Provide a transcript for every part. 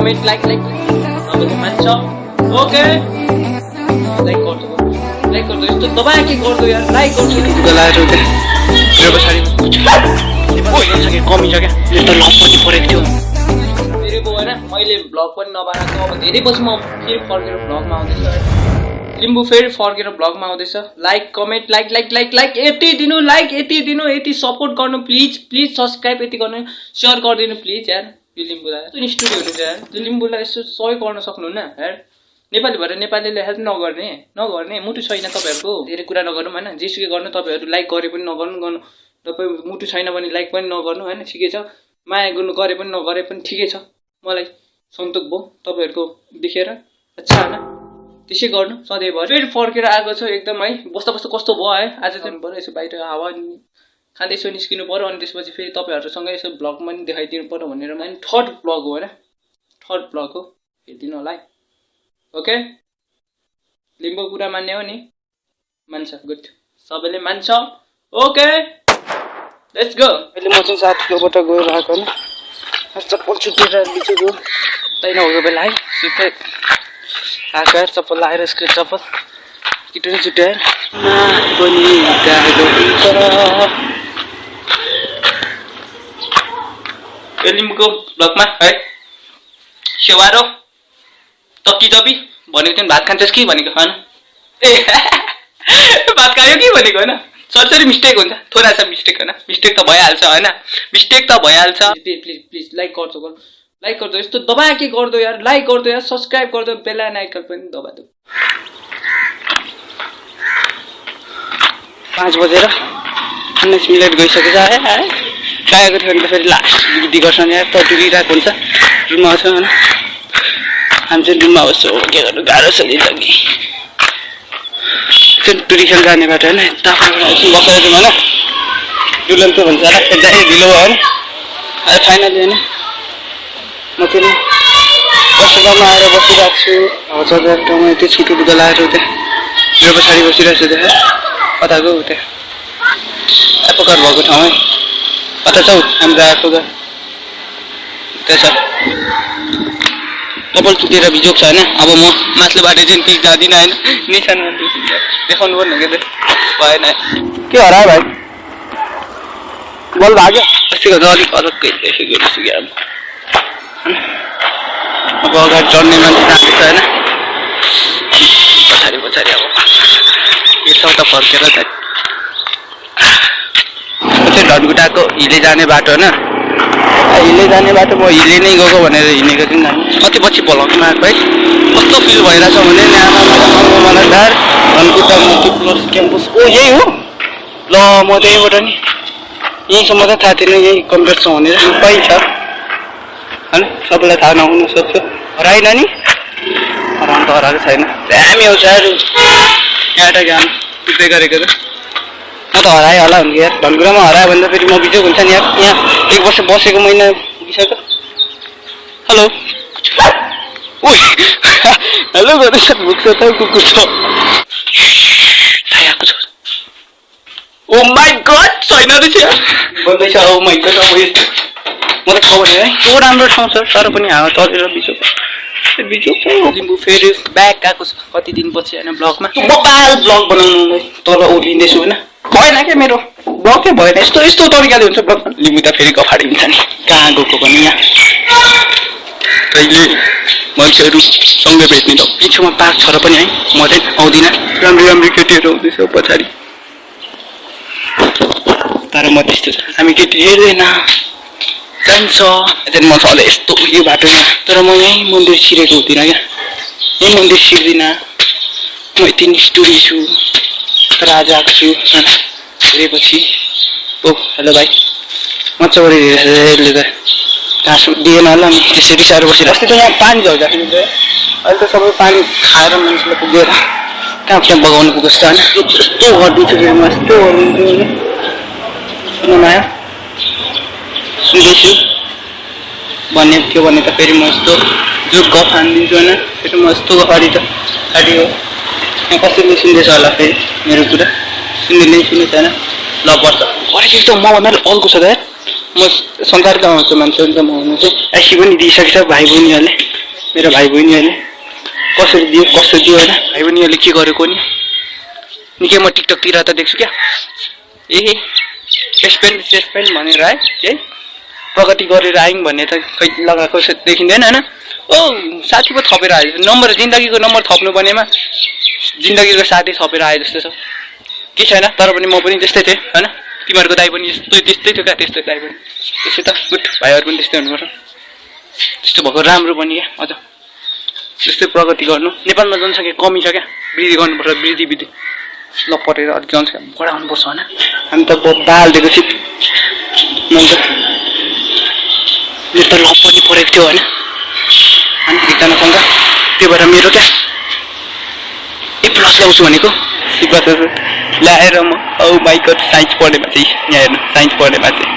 Comment like like तपाईँले मान्छ okay like गर्दो लाइक गर्दो यस्तो दबाए के गर्दो यार? लाइक गर्दो लगाएर मेरो पछाडि कमी छ क्या यो त लपट्टि परेको थियो फेरि पो होइन मैले भ्लग पनि नबनाएको अब धेरै पछि म फेरि फर्केर भ्लगमा आउँदैछु लिम्बू फेरि फर्केर भ्लगमा आउँदैछ। Like comment like like like like यति दिनु लाइक यति दिनु यति सपोर्ट गर्नु प्लिज प्लिज सब्सक्राइब यति गर्नु। सेयर गरिदिनु प्लिज यार। यो लिम्बूलाई यस्तो स्टुडियोहरू यार त्यो लिम्बूलाई यसो सहयोग गर्न सक्नुहुन्न यार नेपाली भएर नेपालीले हेल्प नगर्ने नगर्ने मुटु छैन तपाईँहरूको। धेरै कुरा नगर्नु होइन? जेसुकै गर्नु तपाईँहरू लाइक गरे पनि नगर्नु गर्नु तपाईँ मुटु छैन भने लाइक पनि नगर्नु होइन? ठिकै छ। माया गर्नु गरे पनि नगरे पनि ठिकै छ। मलाई सन्तोक भयो तपाईँहरूको देखेर। अच्छा होइन? त्यसै गर्नु सधैँभरि फेरि फर्केर आएको छ एकदम है। बस्दा बस्दा कस्तो भयो है? आज चाहिँ पऱ्यो यसो बाहिर हावा खाँदै यसो निस्किनु पऱ्यो अनि त्यसपछि फेरि तपाईँहरूसँग यसो भ्लग पनि देखाइदिनु पऱ्यो भनेर अनि थर्ड भ्लग हो होइन? थर्ड भ्लग हो। हेरिदिनु होला है। ओके? लिम्बू कुरा मान्ने हो नि? मान्छ गुड। सबैले मान्छ। ओके? लेट्स गो अहिले म चाहिँ साथीकोबाट गएर आएको चप्पल छुटेर बिचेको दैन भएको बेला है। सुत्दै आएको चप्पल लगाएर यसको चप्पल। किटो नि छुट्यो यो लिम्बूको भ्लगमा है सेवारो तक्की तपी भनेको थियो नि भात खान्छस् कि भनेको होइन ए भात खायो कि भनेको होइन सरसरी मिस्टेक हुन्छ थोरै छ मिस्टेक होइन मिस्टेक त भइहाल्छ होइन मिस्टेक त भइहाल्छ प्लिज प्लिज लाइक गर्छौ गर लाइक गर्दो यस्तो दबाए के गर्दो यार लाइक गर्दो यार सब्सक्राइब गर्दो बेला नाइकल पनि दबा दो पाँच बजेर उन्नाइस मिनट गइसकेछ है है भने त फेरि लास्ट बिग्दी गर्छ नि यार त डुबिरहेको हुन्छ। रुममा आउँछ होइन हामी चाहिँ रुममा बस्छौँ के गर्नु? गाह्रो छ जिन्दगी चाहिँ टुरिसन जाने बाटो होइन यता बसेर जाउँ होइन। डुलन भन्छ होला। एकदमै ढिलो भयो होइन अहिले फाइनली होइन म चाहिँ नि बसुगामा आएर बसिरहेको छु। हजार ठाउँमा त्यो छिटो लुगा लगाएर त्यहाँ। मेरो पछाडि बसिरहेको छु त्यहाँ। कता गयो त्यहाँ? एपोकार भएको ठाउँ है कता छौ हाम्रो आएको त त्यहाँ छ कपाल चुकेर बिजोग छ होइन अब म माथिल्लो बाटो चाहिँ ती जाँदिनँ होइन निशानमा देखाउनु पर्ने के भएन के हरायो भाइ बल भाग्यो अस्तिको त अलिक अलग्गै देखेको रहेछु क्या अब अगाडि चढ्ने मान्छे जाँदैछ होइन पछाडि पछाडि अब यसो त फर्केर ढटगुटाको हिले जाने बाटो होइन? हिले जाने बाटो म हिले नै गएको भनेर हिँडेको थिएँ नि कति पछि भ्लगमा आएको है? कस्तो फिल भइरहेछ भने मलाई धनकुटा मुक्ति प्लस क्याम्पस। ओ यही हो? ल म त यहीँबाट नि यहीँसम्म त थाहा थिएन यही कम्प्युटर छ भनेर। छ। होइन? सबैलाई थाहा नहुनु सक्छ। हराएन नि? हराउनु त हराएको छैन। दामी आउँछ अरू यहाँबाट गाम पुग्दै गरेको त। म त हराएँ होला भने यार। धनकुरामा हरायो भने त फेरि म बिजोग हुन्छ नि यार। यहाँ एक वर्ष बसेको महिना पुगिसक्यो हेलो। ओइ हेलो गर्दैछ भुक्छ त कुकुर छ। ओ माई गड छैन रहेछ यार। भन्दैछ ओ माई गड अब म त खबर है। त्यो राम्रो ठाउँ छ? तर पनि हावा चलेर बिजोग। बिजोग छ लिम्बू फेरि ब्याक आएको छ। कति दिनपछि होइन ब्लगमा? मोबाइल ब्लग बनाउनु तल ओर्लिँदैछु होइन। भएन क्या मेरो? ब्लगै भएन? यस्तो यस्तो तरिकाले हुन्छ ब्लग लिम्बू त फेरि कफाडिन्छ नि। कहाँ गएको पनि यहाँ? कहिले मान्छेहरू सँगै भेट्ने त पिछोमा पार्क छ र पनि है। म चाहिँ आउँदिनँ। राम्रो राम्रो केटीहरू आउँदैछ पछाडि। तर म त्यस्तो हामी केटी हेर्दैन। जान्छ त्यहाँदेखि म सधैँ यस्तो यो बाटोमा तर म यहीँ मन्दिर छिरेको हुँदिनँ क्या यहीँ मन्दिर छिर्दिनँ म यति निष्ठुरी छु तर आज आएको छु हेरेपछि ओ हेलो भाइ मजा गरेर यसले त घाँस दिएन होला नि त्यसरी साह्रो बसेर अस्ति त यहाँ पानी झर्दाखेरि अहिले त सबै पानी खाएर मान्छेलाई पुगेर कहाँ त्यहाँ बगाउनु पुगेको छ होइन यस्तो गरिदिन्छु म यस्तो गरिदिन्छु होइन सुन्नु आयो सुन्दैछु भन्ने थियो भने त फेरि म यस्तो जो गफ हानिदिन्छु होइन। फेरि म यस्तो अगाडि त हो। यहाँ कसैले सुन्दैछ होला फेरि मेरो कुरा? सुन्ने सुन्ने छैन ल वर्ष गरेको त मभन्दा अल्को छ त म संसारका आउँछु मान्छे हुन्छ म हुनु चाहिँ एसी पनि दिइसकेछ भाइ बहिनीहरूले। मेरो भाइ बहिनीहरूले। कसरी दियो कसरी दियो होइन? भाइ बहिनीहरूले के गरेको नि निकै म टिकटकतिर त देख्छु क्या। ए चेस्ट पेन्ट भनेर है है प्रगति गरेर आयौँ भन्ने त खै लगाएको देखिँदैन होइन? ओ साथी पो थपेर आयो। नम्बर जिन्दगीको नम्बर थप्नु पर्नेमा जिन्दगीको साथी थपेर आयो जस्तो छ। के छैन तर पनि म पनि त्यस्तै थिएँ होइन? तिमीहरूको दाइ पनि यस्तै त्यस्तै थियो क्या त्यस्तै दाइ पनि। त्यसै त गुड भाइहरू पनि त्यस्तै हुनुपर्छ त्यस्तो भएको राम्रो पनि क्या अझ। त्यस्तै प्रगति गर्नु। नेपालमा जनसङ्ख्या कमी छ क्या? वृद्धि गर्नुपर्छ वृद्धि वृद्धि। ल पढेर अलिक जनसङ्ख्या बढाउनुपर्छ होइन? हामी त ब- बालिदिएको छु मैले त मेरो त ल पनि पढेको थियो होइन अनि एकजनासँग त्यो भएर मेरो क्या ए प्लस ल्याउँछु भनेको ल्याएर म औ बाइक साइन्स पढ्नेमा चाहिँ यहाँ हेर्नु साइन्स पढ्नेमा चाहिँ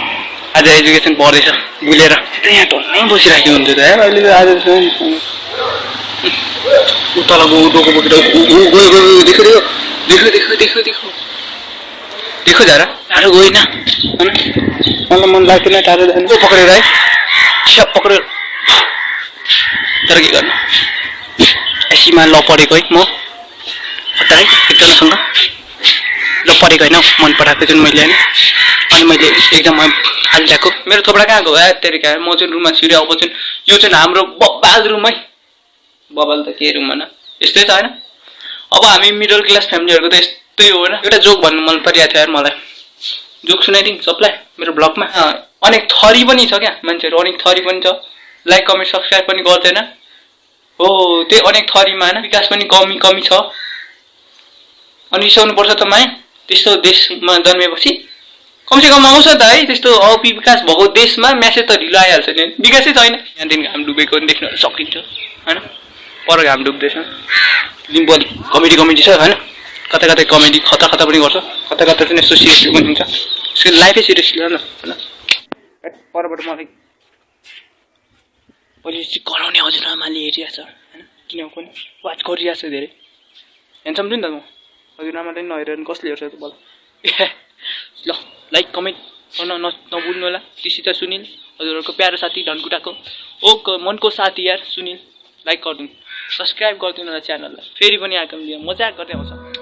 आज एजुकेसन पढ्दैछ भुलेर त यहाँ टन्नै बसिरहेको हुन्छ त यार अहिले आज ऊ तल गयो डोको बोकेर गयो गयो देख्यो देख्यो देख्यो देख्यो देख्यो देख्यो झारा टाढो गएन होइन मलाई मन लाग्थेन टाढो जानु पक्रेर है स्याप पक्रेर तर के गर्नु एसीमा ल पढेको है म है एकजनासँग ल पढेको होइन मन पराएको जुन मैले होइन अनि मैले एक्जाममा हालिदिएको मेरो थोपडा कहाँ गयो या तेरिका म चाहिँ रुममा छिरेँ अब चाहिँ यो चाहिँ हाम्रो बबाल रुम है बबाल त के रुम होइन यस्तै छ होइन अब हामी मिडल क्लास फ्यामिलीहरूको त यस्तै हो होइन एउटा जोक भन्नु मन परिरहेको थियो यार मलाई जोक सुनाइदिउँ सबलाई मेरो ब्लगमा। अनेक थरी पनि छ क्या मान्छेहरू अनेक थरी पनि छ। लाइक कमेन्ट सब्सक्राइब पनि गर्दैन। हो त्यही अनेक थरीमा होइन विकास पनि कमी कमी छ। अनि रिसाउनु पर्छ त माया त्यस्तो देशमा जन्मेपछि। कमसेकम आउँछ त है त्यस्तो अविकास भएको देशमा म्यासेज त ढिलो आइहाल्छ नि। विकासै छैन। यहाँदेखि घाम डुबेको पनि देख्न सकिन्छ होइन? पर घाम डुब्दैछ। लिम्बू अलिक कमेडी कमेडी छ होइन? कता कतै कमेडी खतरा खतरा पनि गर्छ। कता कता चाहिँ यस्तो सिरियस पनि हुन्छ। त्यसको लाइफै सिरियस न। होइन परबाट मलाई अहिले चाहिँ कराउने हजुरआमाले हेरिरहेछ होइन? किन पनि वाच गरिरहेछ धेरै। ह्यान्डसम थियो नि त म। हजुरआमाले नहेरेर कसले हेर्छ त बल ल लाइक कमेन्ट गर्न न नभुल्नु होला कृषि त सुनिल हजुरहरूको प्यारो साथी धनकुटाको। ओ मनको साथी यार सुनिल। लाइक गरिदिनु। सब्सक्राइब गरिदिनु होला च्यानललाई। फेरि पनि आगामी मजाक गर्दै आउँछ।